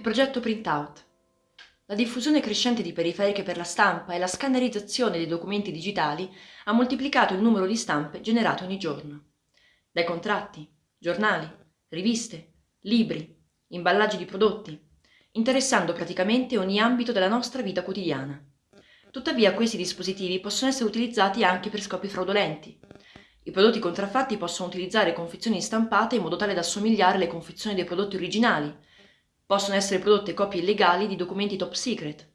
Il progetto Printout. La diffusione crescente di periferiche per la stampa e la scannerizzazione dei documenti digitali ha moltiplicato il numero di stampe generate ogni giorno. Dai contratti, giornali, riviste, libri, imballaggi di prodotti, interessando praticamente ogni ambito della nostra vita quotidiana. Tuttavia questi dispositivi possono essere utilizzati anche per scopi fraudolenti, i prodotti contraffatti possono utilizzare confezioni stampate in modo tale da assomigliare alle confezioni dei prodotti originali. Possono essere prodotte copie illegali di documenti top secret.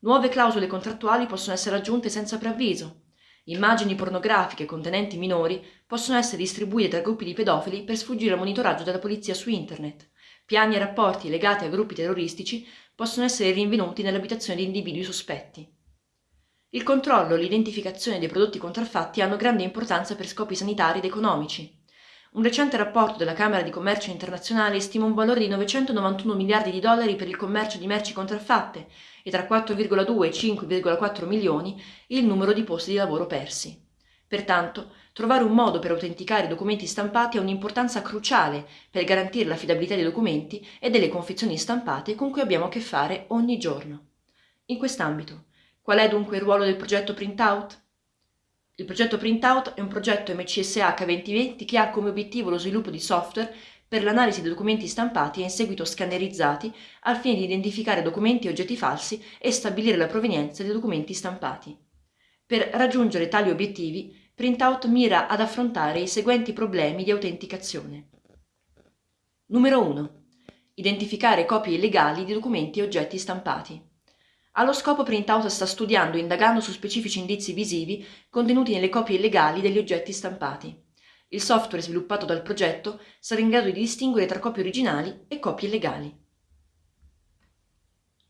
Nuove clausole contrattuali possono essere aggiunte senza preavviso. Immagini pornografiche contenenti minori possono essere distribuite tra gruppi di pedofili per sfuggire al monitoraggio della polizia su internet. Piani e rapporti legati a gruppi terroristici possono essere rinvenuti nell'abitazione di individui sospetti. Il controllo e l'identificazione dei prodotti contraffatti hanno grande importanza per scopi sanitari ed economici. Un recente rapporto della Camera di Commercio Internazionale stima un valore di 991 miliardi di dollari per il commercio di merci contraffatte e tra 4,2 e 5,4 milioni il numero di posti di lavoro persi. Pertanto, trovare un modo per autenticare i documenti stampati ha un'importanza cruciale per garantire l'affidabilità dei documenti e delle confezioni stampate con cui abbiamo a che fare ogni giorno. In quest'ambito, Qual è dunque il ruolo del progetto Printout? Il progetto Printout è un progetto MCSH 2020 che ha come obiettivo lo sviluppo di software per l'analisi dei documenti stampati e in seguito scannerizzati al fine di identificare documenti e oggetti falsi e stabilire la provenienza dei documenti stampati. Per raggiungere tali obiettivi, Printout mira ad affrontare i seguenti problemi di autenticazione. Numero 1. Identificare copie illegali di documenti e oggetti stampati. Allo scopo Printout sta studiando e indagando su specifici indizi visivi contenuti nelle copie illegali degli oggetti stampati. Il software sviluppato dal progetto sarà in grado di distinguere tra copie originali e copie illegali.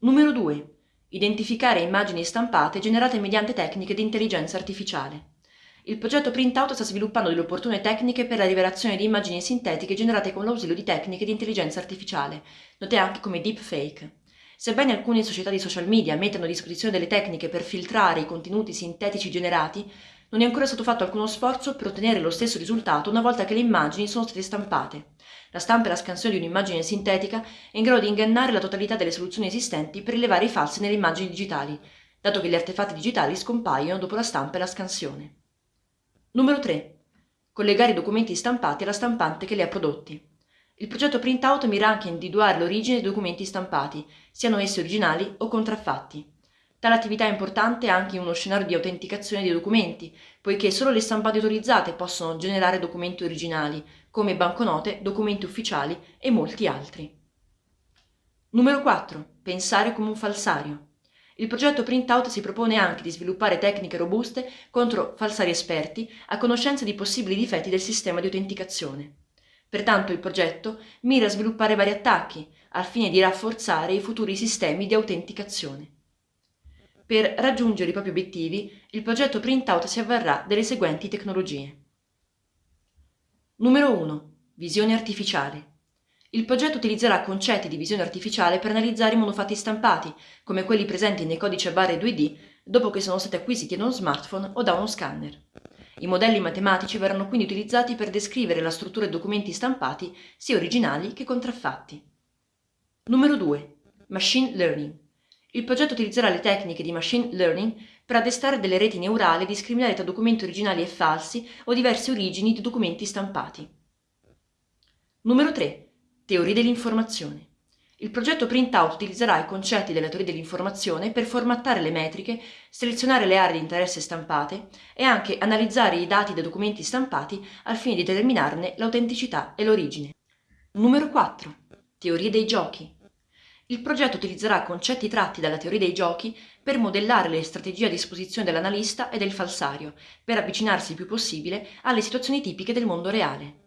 Numero 2. Identificare immagini stampate generate mediante tecniche di intelligenza artificiale. Il progetto Printout sta sviluppando delle opportune tecniche per la rivelazione di immagini sintetiche generate con l'ausilio di tecniche di intelligenza artificiale, note anche come deepfake. Sebbene alcune società di social media mettano a disposizione delle tecniche per filtrare i contenuti sintetici generati, non è ancora stato fatto alcuno sforzo per ottenere lo stesso risultato una volta che le immagini sono state stampate. La stampa e la scansione di un'immagine sintetica è in grado di ingannare la totalità delle soluzioni esistenti per rilevare i falsi nelle immagini digitali, dato che gli artefatti digitali scompaiono dopo la stampa e la scansione. Numero 3. Collegare i documenti stampati alla stampante che li ha prodotti. Il progetto Printout mira anche a individuare l'origine dei documenti stampati, siano essi originali o contraffatti. Tale attività è importante anche in uno scenario di autenticazione dei documenti, poiché solo le stampate autorizzate possono generare documenti originali, come banconote, documenti ufficiali e molti altri. Numero 4. Pensare come un falsario. Il progetto Printout si propone anche di sviluppare tecniche robuste contro falsari esperti a conoscenza di possibili difetti del sistema di autenticazione. Pertanto il progetto mira a sviluppare vari attacchi al fine di rafforzare i futuri sistemi di autenticazione. Per raggiungere i propri obiettivi, il progetto Printout si avvarrà delle seguenti tecnologie. Numero 1. Visione artificiale. Il progetto utilizzerà concetti di visione artificiale per analizzare i monofatti stampati, come quelli presenti nei codici a barre 2D dopo che sono stati acquisiti da uno smartphone o da uno scanner. I modelli matematici verranno quindi utilizzati per descrivere la struttura dei documenti stampati sia originali che contraffatti. Numero 2. Machine Learning. Il progetto utilizzerà le tecniche di machine learning per addestrare delle reti neurali e discriminare tra documenti originali e falsi o diverse origini di documenti stampati. Numero 3. Teorie dell'informazione. Il progetto Printout utilizzerà i concetti della teoria dell'informazione per formattare le metriche, selezionare le aree di interesse stampate e anche analizzare i dati dei documenti stampati al fine di determinarne l'autenticità e l'origine. Numero 4. Teorie dei giochi. Il progetto utilizzerà concetti tratti dalla teoria dei giochi per modellare le strategie a disposizione dell'analista e del falsario, per avvicinarsi il più possibile alle situazioni tipiche del mondo reale.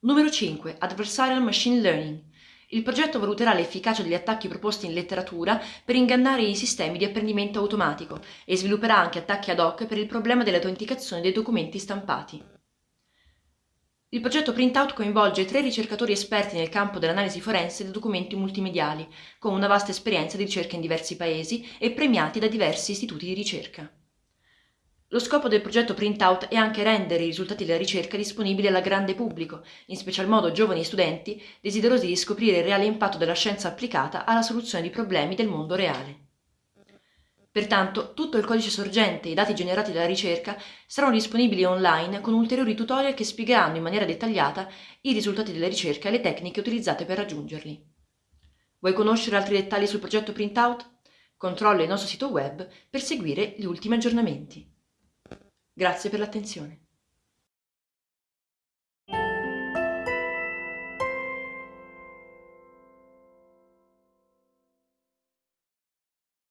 Numero 5. Adversarial Machine Learning. Il progetto valuterà l'efficacia degli attacchi proposti in letteratura per ingannare i sistemi di apprendimento automatico e svilupperà anche attacchi ad hoc per il problema dell'autenticazione dei documenti stampati. Il progetto Printout coinvolge tre ricercatori esperti nel campo dell'analisi forense dei documenti multimediali, con una vasta esperienza di ricerca in diversi paesi e premiati da diversi istituti di ricerca. Lo scopo del progetto Printout è anche rendere i risultati della ricerca disponibili al grande pubblico, in special modo giovani studenti desiderosi di scoprire il reale impatto della scienza applicata alla soluzione di problemi del mondo reale. Pertanto, tutto il codice sorgente e i dati generati dalla ricerca saranno disponibili online con ulteriori tutorial che spiegheranno in maniera dettagliata i risultati della ricerca e le tecniche utilizzate per raggiungerli. Vuoi conoscere altri dettagli sul progetto Printout? Controlla il nostro sito web per seguire gli ultimi aggiornamenti. Grazie per l'attenzione.